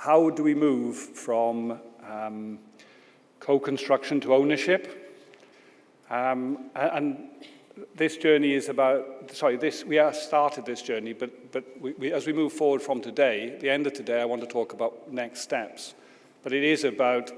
how do we move from um, co-construction to ownership? Um, and this journey is about, sorry, this, we have started this journey, but, but we, we, as we move forward from today, the end of today, I want to talk about next steps. But it is about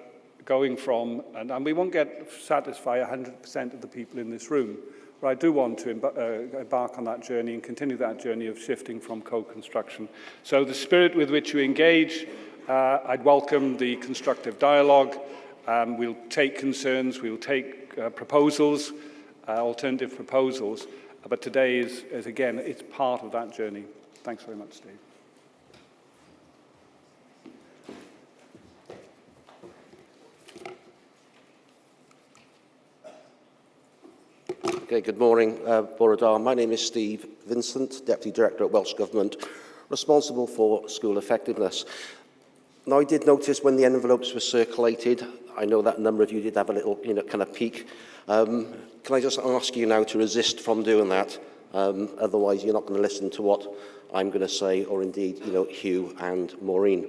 going from, and, and we won't get satisfy 100% of the people in this room, but I do want to uh, embark on that journey and continue that journey of shifting from co-construction. So the spirit with which you engage, uh, I'd welcome the constructive dialogue. Um, we'll take concerns, we'll take uh, proposals, uh, alternative proposals, but today is, is, again, it's part of that journey. Thanks very much, Steve. Okay, good morning, uh, Borodar. My name is Steve Vincent, Deputy Director at Welsh Government, responsible for school effectiveness. Now, I did notice when the envelopes were circulated, I know that a number of you did have a little, you know, kind of peek. Um, can I just ask you now to resist from doing that? Um, otherwise, you're not going to listen to what I'm going to say, or indeed, you know, Hugh and Maureen.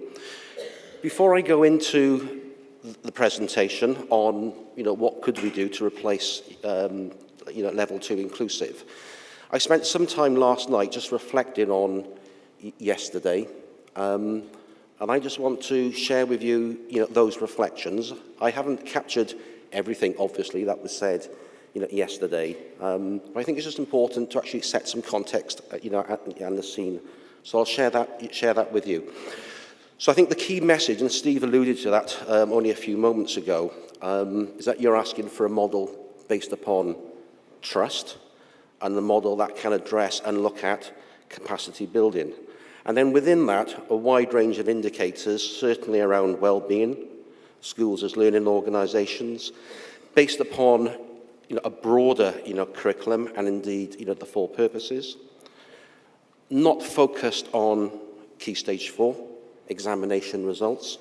Before I go into the presentation on, you know, what could we do to replace um, you know, level two inclusive. I spent some time last night just reflecting on yesterday, um, and I just want to share with you, you know, those reflections. I haven't captured everything, obviously, that was said, you know, yesterday, um, but I think it's just important to actually set some context, uh, you know, and the scene. So I'll share that, share that with you. So I think the key message, and Steve alluded to that um, only a few moments ago, um, is that you're asking for a model based upon trust and the model that can address and look at capacity building. And then within that, a wide range of indicators, certainly around well-being, schools as learning organisations, based upon you know, a broader you know, curriculum and indeed you know, the four purposes, not focused on key stage four, examination results,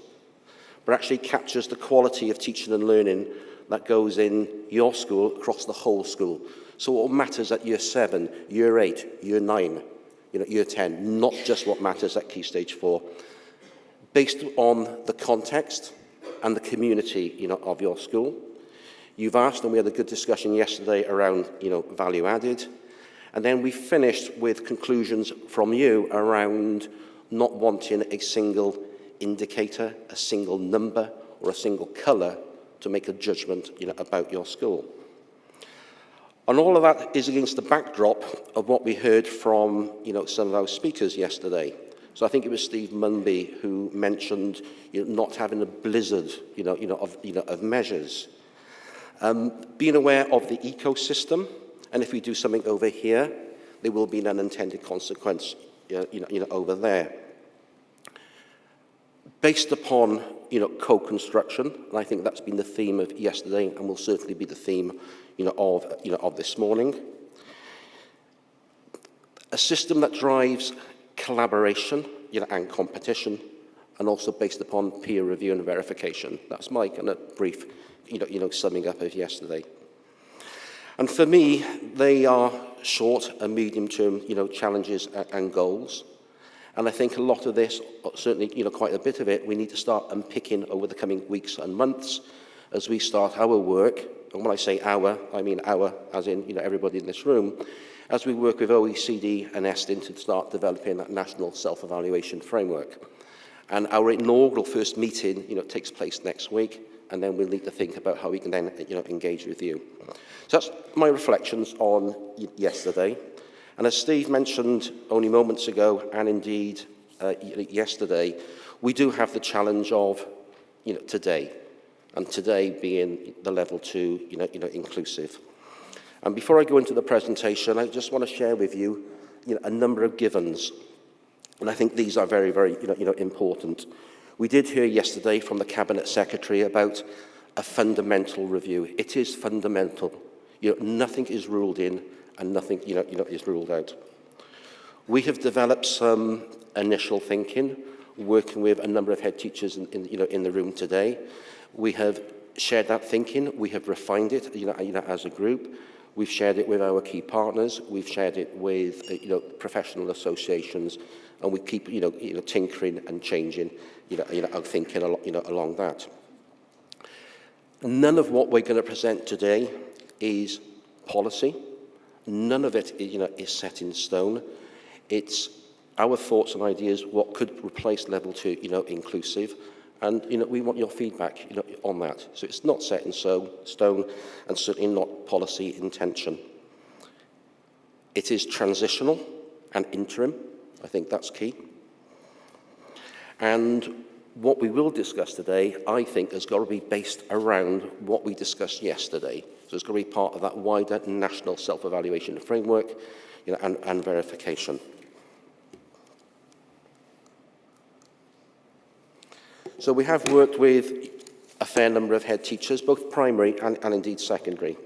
but actually captures the quality of teaching and learning that goes in your school across the whole school. So what matters at year seven, year eight, year nine, you know, year 10, not just what matters at key stage four, based on the context and the community, you know, of your school. You've asked, and we had a good discussion yesterday around, you know, value added. And then we finished with conclusions from you around not wanting a single indicator, a single number, or a single colour to make a judgment you know, about your school. And all of that is against the backdrop of what we heard from you know, some of our speakers yesterday. So I think it was Steve Munby who mentioned you know, not having a blizzard you know, you know, of, you know, of measures. Um, being aware of the ecosystem, and if we do something over here, there will be an unintended consequence you know, you know, over there. Based upon you know, co-construction, and I think that's been the theme of yesterday and will certainly be the theme, you know, of, you know, of this morning. A system that drives collaboration you know, and competition, and also based upon peer review and verification. That's my kind of brief, you know, you know, summing up of yesterday. And for me, they are short and medium-term, you know, challenges and goals. And I think a lot of this, uh, certainly you know, quite a bit of it, we need to start unpicking over the coming weeks and months as we start our work. And when I say our, I mean our, as in you know, everybody in this room, as we work with OECD and Estyn to start developing that national self-evaluation framework. And our inaugural first meeting you know, takes place next week, and then we'll need to think about how we can then you know, engage with you. So that's my reflections on yesterday. And as Steve mentioned only moments ago, and indeed uh, yesterday, we do have the challenge of you know, today, and today being the level two you know, you know, inclusive. And before I go into the presentation, I just want to share with you, you know, a number of givens. And I think these are very, very you know, you know, important. We did hear yesterday from the Cabinet Secretary about a fundamental review. It is fundamental. You know, nothing is ruled in and nothing you know, you know, is ruled out. We have developed some initial thinking, working with a number of head teachers in, in, you know, in the room today. We have shared that thinking, we have refined it you know, you know, as a group. We've shared it with our key partners. We've shared it with uh, you know, professional associations, and we keep you know, you know, tinkering and changing you know, you know, thinking you know, along that. None of what we're going to present today is policy. None of it you know, is set in stone. It's our thoughts and ideas, what could replace level two, you know, inclusive. And, you know, we want your feedback, you know, on that. So it's not set in stone and certainly not policy intention. It is transitional and interim. I think that's key. And what we will discuss today, I think, has got to be based around what we discussed yesterday. So it's got to be part of that wider national self-evaluation framework you know, and, and verification. So we have worked with a fair number of head teachers, both primary and, and indeed secondary.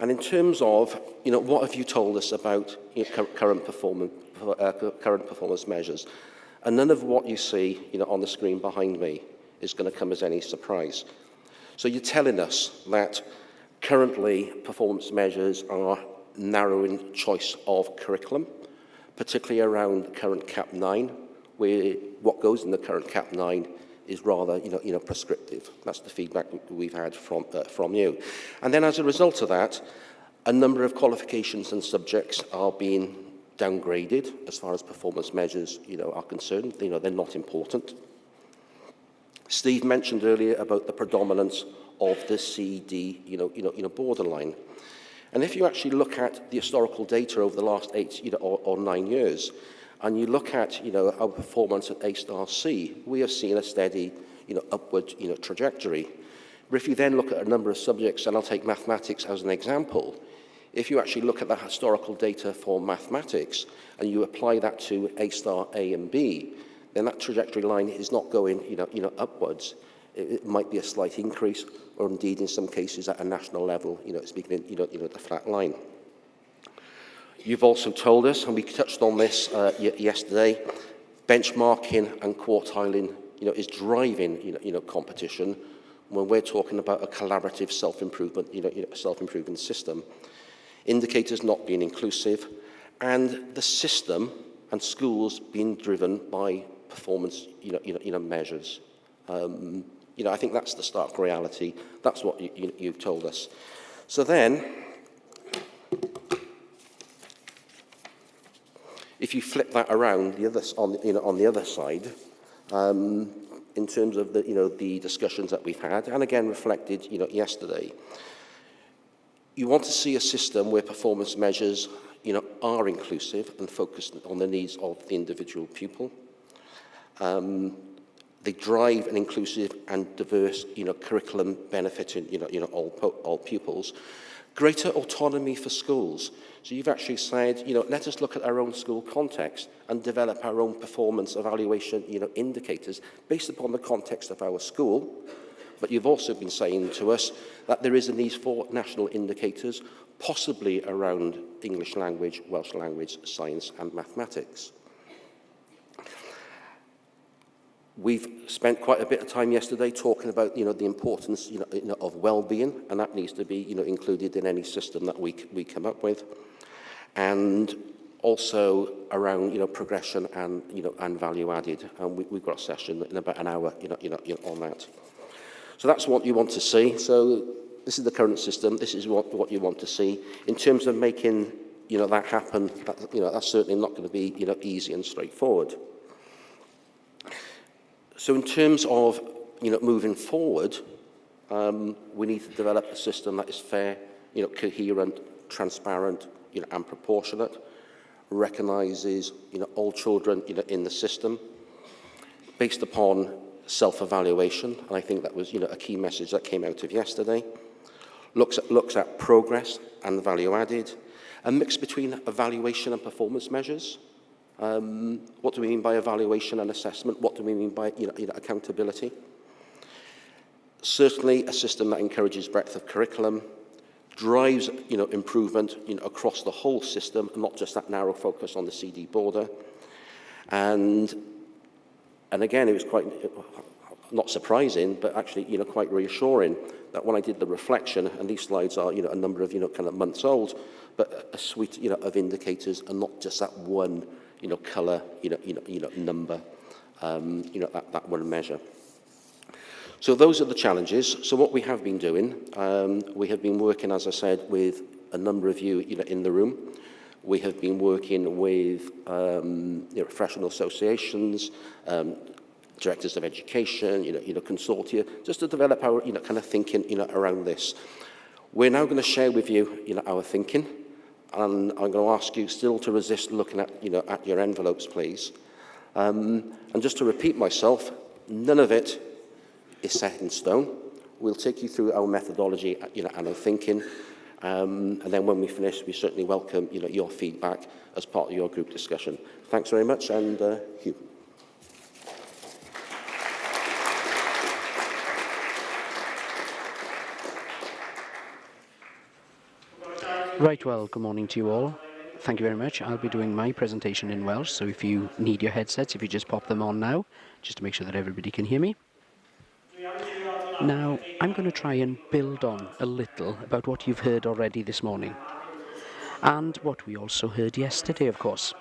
And in terms of, you know, what have you told us about you know, current, performance, uh, current performance measures? And none of what you see, you know, on the screen behind me is going to come as any surprise. So you're telling us that currently performance measures are narrowing choice of curriculum, particularly around the current CAP 9, where what goes in the current CAP 9 is rather you know, you know, prescriptive. That's the feedback we've had from, uh, from you. And then as a result of that, a number of qualifications and subjects are being downgraded as far as performance measures you know, are concerned. You know, they're not important. Steve mentioned earlier about the predominance of the CD you know, you know, you know, borderline. And if you actually look at the historical data over the last eight you know, or, or nine years, and you look at, you know, our performance at A-star C, we have seen a steady, you know, upward, you know, trajectory. But if you then look at a number of subjects, and I'll take mathematics as an example, if you actually look at the historical data for mathematics and you apply that to A-star A and B, then that trajectory line is not going, you know, you know, upwards. It, it might be a slight increase, or indeed in some cases at a national level, you know, it's beginning, you know, you know, the flat line. You've also told us, and we touched on this uh, yesterday, benchmarking and quartiling you know, is driving you know, you know, competition when we're talking about a collaborative self-improvement you know, you know, self-improvement system. Indicators not being inclusive, and the system and schools being driven by performance you know, you know, you know, measures. Um, you know, I think that's the stark reality. That's what you, you, you've told us. So then, If you flip that around the other, on, you know, on the other side, um, in terms of the, you know, the discussions that we've had, and again reflected you know, yesterday, you want to see a system where performance measures you know, are inclusive and focused on the needs of the individual pupil. Um, they drive an inclusive and diverse you know, curriculum benefiting you know, you know, all, all pupils. Greater autonomy for schools. So you've actually said, you know, let us look at our own school context and develop our own performance evaluation, you know, indicators based upon the context of our school. But you've also been saying to us that there is a need for national indicators, possibly around English language, Welsh language, science and mathematics. We've spent quite a bit of time yesterday talking about you know, the importance you know, of well-being, and that needs to be you know, included in any system that we, we come up with. And also around you know, progression and, you know, and value added. And we, we've got a session in about an hour you know, you know, you know, on that. So that's what you want to see. So this is the current system. This is what, what you want to see. In terms of making you know, that happen, that, you know, that's certainly not going to be you know, easy and straightforward. So in terms of you know, moving forward, um, we need to develop a system that is fair, you know, coherent, transparent, you know, and proportionate, recognises you know, all children you know, in the system, based upon self-evaluation, and I think that was you know, a key message that came out of yesterday, looks at, looks at progress and value added, a mix between evaluation and performance measures, Um, what do we mean by evaluation and assessment? What do we mean by you know, you know, accountability? Certainly a system that encourages breadth of curriculum, drives you know, improvement you know, across the whole system, not just that narrow focus on the CD border. And, and again, it was quite, not surprising, but actually, you know, quite reassuring that when I did the reflection, and these slides are, you know, a number of, you know, kind of months old, but a suite, you know, of indicators and not just that one, you know, colour, you know, you know, you know, number, um, you know, that, that one measure. So those are the challenges. So what we have been doing, um, we have been working, as I said, with a number of you, you know, in the room. We have been working with um, you know, professional associations, um, directors of education, you know, you know, consortia, just to develop our, you know, kind of thinking, you know, around this. We're now going to share with you, you know, our thinking, and I'm going to ask you still to resist looking at, you know, at your envelopes, please. Um, and just to repeat myself, none of it is set in stone. We'll take you through our methodology you know, and our thinking. Um, and then when we finish, we certainly welcome you know, your feedback as part of your group discussion. Thanks very much, and uh, Hugh. Right, well, good morning to you all. Thank you very much. I'll be doing my presentation in Welsh, so if you need your headsets, if you just pop them on now, just to make sure that everybody can hear me. Now, I'm going to try and build on a little about what you've heard already this morning. And what we also heard yesterday, of course.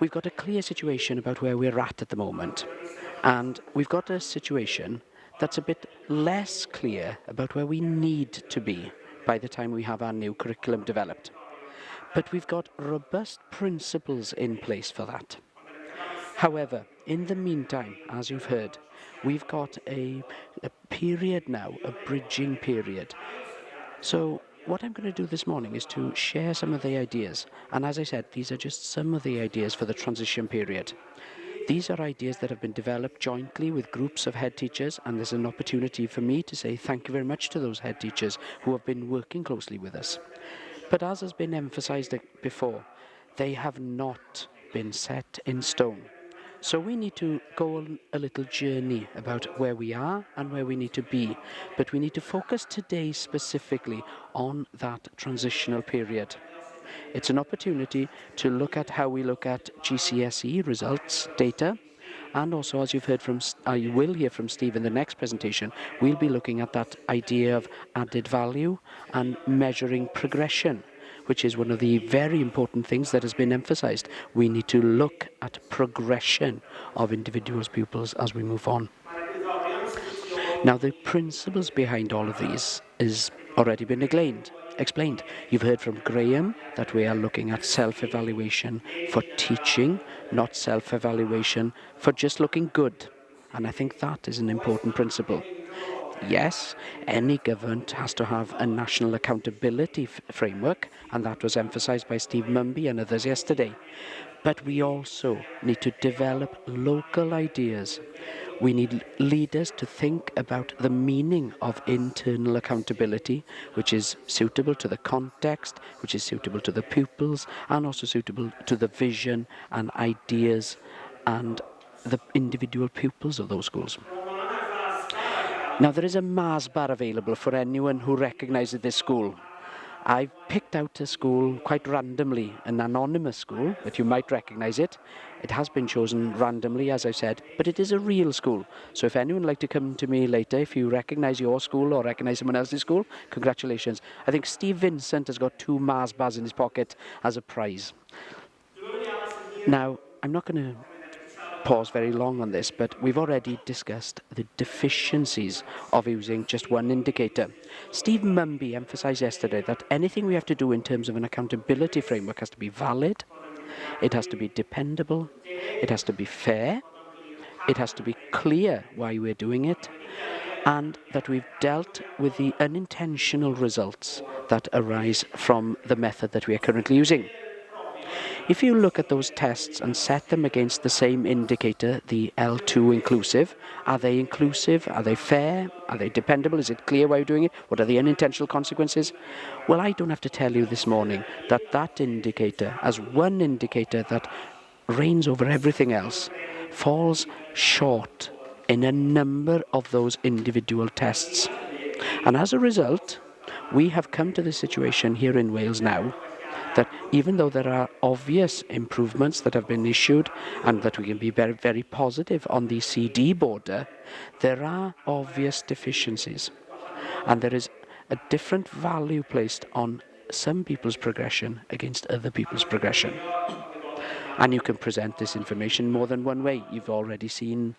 We've got a clear situation about where we're at at the moment. And we've got a situation that's a bit less clear about where we need to be by the time we have our new curriculum developed. But we've got robust principles in place for that. However, in the meantime, as you've heard, we've got a, a period now, a bridging period. So what I'm going to do this morning is to share some of the ideas. And as I said, these are just some of the ideas for the transition period. These are ideas that have been developed jointly with groups of head teachers, and there's an opportunity for me to say thank you very much to those head teachers who have been working closely with us. But as has been emphasized before, they have not been set in stone. So we need to go on a little journey about where we are and where we need to be. But we need to focus today specifically on that transitional period. It's an opportunity to look at how we look at GCSE results data. And also, as you've heard from, uh, you will hear from Steve in the next presentation, we'll be looking at that idea of added value and measuring progression, which is one of the very important things that has been emphasized. We need to look at progression of individuals' pupils as we move on. Now, the principles behind all of these is already been explained explained. You've heard from Graham that we are looking at self-evaluation for teaching, not self-evaluation for just looking good. And I think that is an important principle. Yes, any government has to have a national accountability framework, and that was emphasised by Steve Munby and others yesterday. But we also need to develop local ideas. We need leaders to think about the meaning of internal accountability, which is suitable to the context, which is suitable to the pupils, and also suitable to the vision and ideas and the individual pupils of those schools. Now, there is a Mars bar available for anyone who recognises this school. I've picked out a school quite randomly, an anonymous school, but you might recognise it, It has been chosen randomly, as I said, but it is a real school. So if anyone would like to come to me later, if you recognise your school or recognise someone else's school, congratulations. I think Steve Vincent has got two Mars bars in his pocket as a prize. Now, I'm not going to pause very long on this, but we've already discussed the deficiencies of using just one indicator. Steve Munby emphasised yesterday that anything we have to do in terms of an accountability framework has to be valid, it has to be dependable, it has to be fair, it has to be clear why we're doing it, and that we've dealt with the unintentional results that arise from the method that we are currently using. If you look at those tests and set them against the same indicator, the L2 inclusive, are they inclusive? Are they fair? Are they dependable? Is it clear why you're doing it? What are the unintentional consequences? Well, I don't have to tell you this morning that that indicator, as one indicator that reigns over everything else, falls short in a number of those individual tests. And as a result, we have come to the situation here in Wales now that even though there are obvious improvements that have been issued and that we can be very, very positive on the CD border, there are obvious deficiencies. And there is a different value placed on some people's progression against other people's progression. And you can present this information more than one way. You've already seen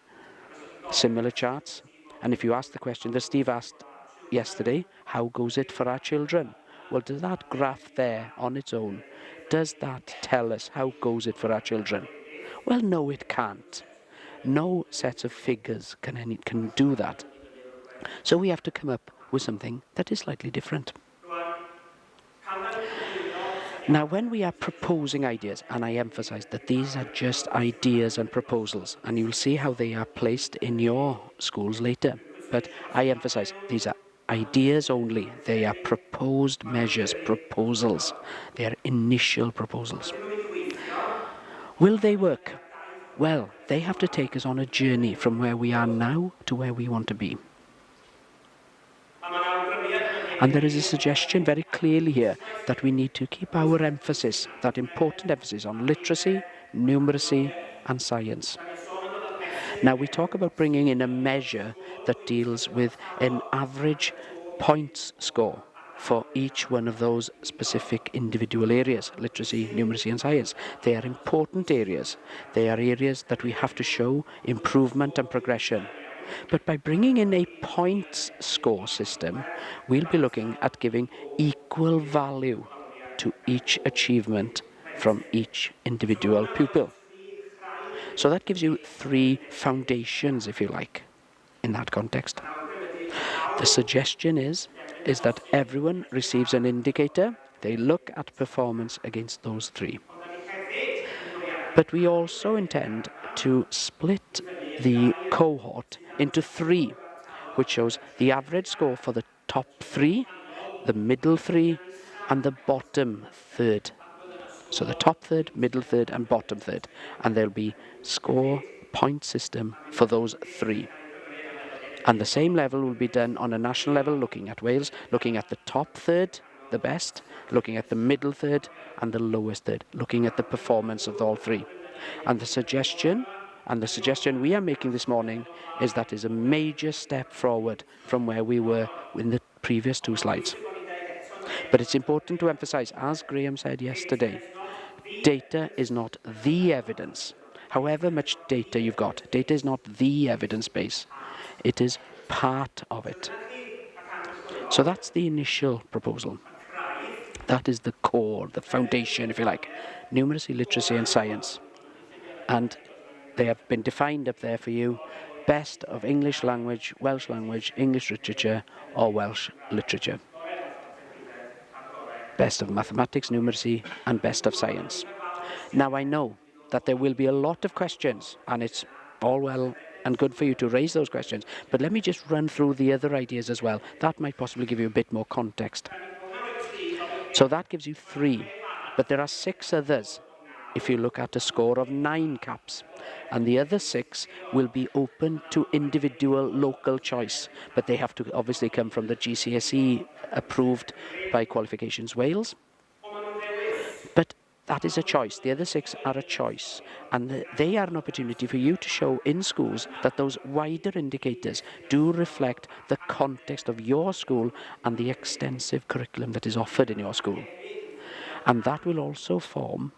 similar charts. And if you ask the question that Steve asked yesterday, how goes it for our children? Well, does that graph there on its own, does that tell us how goes it for our children? Well, no, it can't. No set of figures can, any, can do that. So we have to come up with something that is slightly different. Now, when we are proposing ideas, and I emphasize that these are just ideas and proposals, and you'll see how they are placed in your schools later, but I emphasize these are ideas only. They are proposed measures, proposals. They are initial proposals. Will they work? Well, they have to take us on a journey from where we are now to where we want to be. And there is a suggestion very clearly here that we need to keep our emphasis, that important emphasis on literacy, numeracy and science. Now we talk about bringing in a measure that deals with an average points score for each one of those specific individual areas, literacy, numeracy and science. They are important areas. They are areas that we have to show improvement and progression. But by bringing in a points score system, we'll be looking at giving equal value to each achievement from each individual pupil. So that gives you three foundations, if you like, in that context. The suggestion is, is that everyone receives an indicator. They look at performance against those three. But we also intend to split the cohort into three, which shows the average score for the top three, the middle three, and the bottom third. So the top third, middle third, and bottom third. And there'll be score point system for those three. And the same level will be done on a national level, looking at Wales, looking at the top third, the best, looking at the middle third, and the lowest third, looking at the performance of all three. And the suggestion and the suggestion we are making this morning is that is a major step forward from where we were in the previous two slides. But it's important to emphasize, as Graham said yesterday, data is not the evidence. However much data you've got, data is not the evidence base. It is part of it. So that's the initial proposal. That is the core, the foundation, if you like. Numeracy, literacy and science. And they have been defined up there for you. Best of English language, Welsh language, English literature or Welsh literature. Best of mathematics, numeracy and best of science. Now I know that there will be a lot of questions and it's all well and good for you to raise those questions. But let me just run through the other ideas as well. That might possibly give you a bit more context. So that gives you three, but there are six others if you look at a score of nine caps. And the other six will be open to individual local choice, but they have to obviously come from the GCSE approved by Qualifications Wales. But that is a choice. The other six are a choice. And they are an opportunity for you to show in schools that those wider indicators do reflect the context of your school and the extensive curriculum that is offered in your school. And that will also form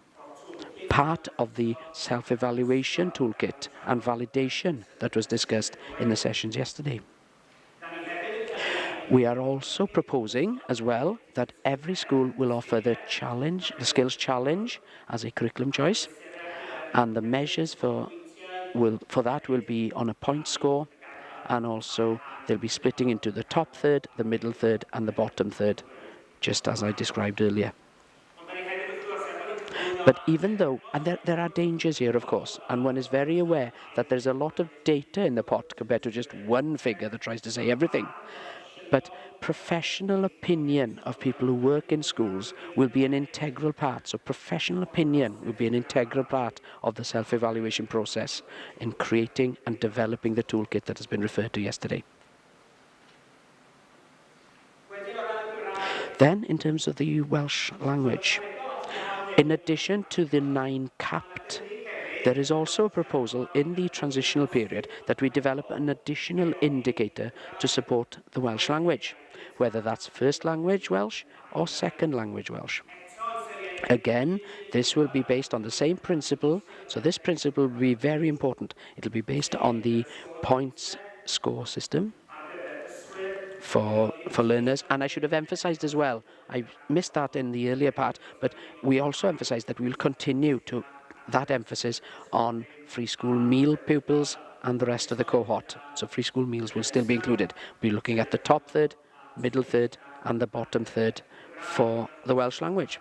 part of the self-evaluation toolkit and validation that was discussed in the sessions yesterday. We are also proposing as well that every school will offer the challenge, the skills challenge as a curriculum choice and the measures for, will, for that will be on a point score and also they'll be splitting into the top third, the middle third and the bottom third, just as I described earlier. But even though, and there, there are dangers here, of course, and one is very aware that there's a lot of data in the pot compared to just one figure that tries to say everything. But professional opinion of people who work in schools will be an integral part. So professional opinion will be an integral part of the self-evaluation process in creating and developing the toolkit that has been referred to yesterday. Then, in terms of the Welsh language, In addition to the nine capped, there is also a proposal in the transitional period that we develop an additional indicator to support the Welsh language, whether that's first language Welsh or second language Welsh. Again, this will be based on the same principle, so this principle will be very important. It'll be based on the points score system for, for learners, and I should have emphasized as well, I missed that in the earlier part, but we also emphasized that we will continue to that emphasis on free school meal pupils and the rest of the cohort. So free school meals will still be included. We're looking at the top third, middle third, and the bottom third for the Welsh language.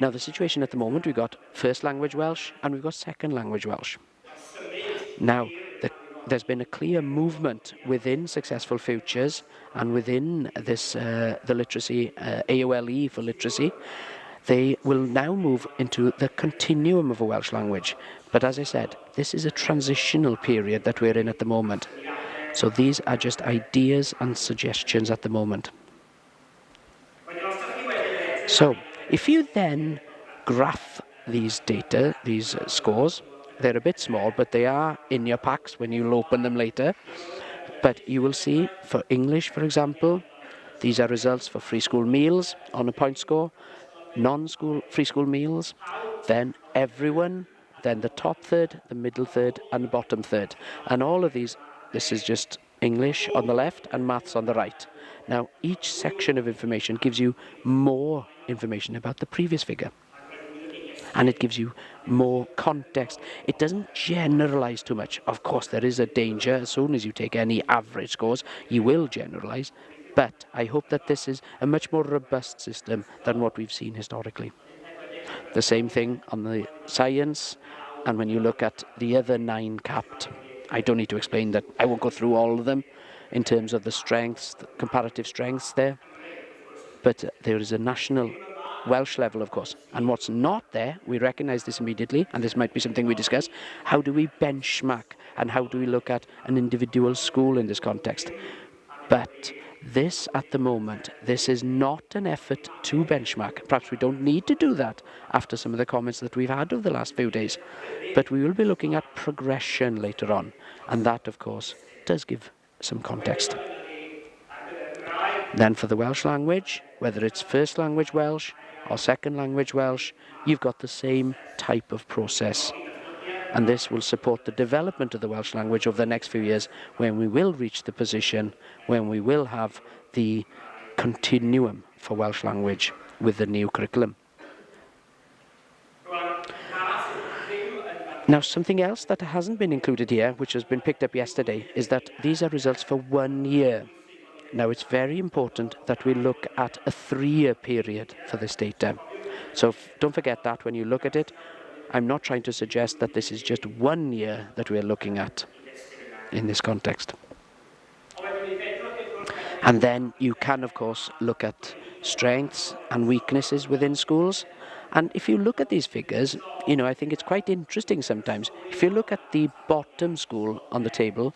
Now, the situation at the moment, we've got first language Welsh and we've got second language Welsh. Now, there's been a clear movement within Successful Futures and within this, uh, the literacy, uh, AOLE for literacy, they will now move into the continuum of a Welsh language. But as I said, this is a transitional period that we're in at the moment. So these are just ideas and suggestions at the moment. So if you then graph these data, these scores, they're a bit small, but they are in your packs when you'll open them later. But you will see for English, for example, these are results for free school meals on a point score, non-school free school meals, then everyone, then the top third, the middle third, and the bottom third. And all of these, this is just English on the left and maths on the right. Now, each section of information gives you more information about the previous figure. And it gives you more context. It doesn't generalize too much. Of course, there is a danger. As soon as you take any average scores, you will generalize. But I hope that this is a much more robust system than what we've seen historically. The same thing on the science, and when you look at the other nine capped, I don't need to explain that. I won't go through all of them in terms of the strengths, the comparative strengths there. But there is a national Welsh level, of course. And what's not there, we recognise this immediately, and this might be something we discuss. How do we benchmark and how do we look at an individual school in this context? But this, at the moment, this is not an effort to benchmark. Perhaps we don't need to do that after some of the comments that we've had over the last few days. But we will be looking at progression later on. And that, of course, does give some context. Then for the Welsh language, whether it's first language Welsh or second language Welsh, you've got the same type of process. And this will support the development of the Welsh language over the next few years when we will reach the position when we will have the continuum for Welsh language with the new curriculum. Now, something else that hasn't been included here, which has been picked up yesterday, is that these are results for one year. Now, it's very important that we look at a three-year period for this data. So don't forget that when you look at it. I'm not trying to suggest that this is just one year that we're looking at in this context. And then you can, of course, look at strengths and weaknesses within schools. And if you look at these figures, you know, I think it's quite interesting sometimes. If you look at the bottom school on the table,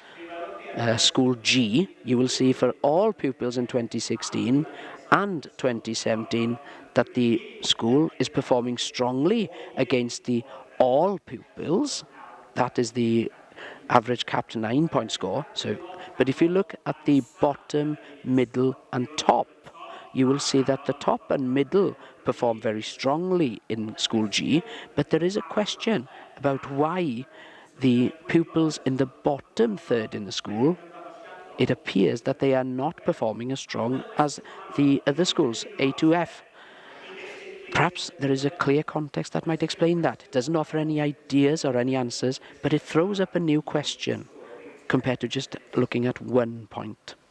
uh, school G, you will see for all pupils in 2016 and 2017 that the school is performing strongly against the all pupils. That is the average capped nine point score. So, but if you look at the bottom, middle and top, you will see that the top and middle perform very strongly in school G, but there is a question about why the pupils in the bottom third in the school it appears that they are not performing as strong as the other schools, A to F. Perhaps there is a clear context that might explain that. It doesn't offer any ideas or any answers, but it throws up a new question compared to just looking at one point.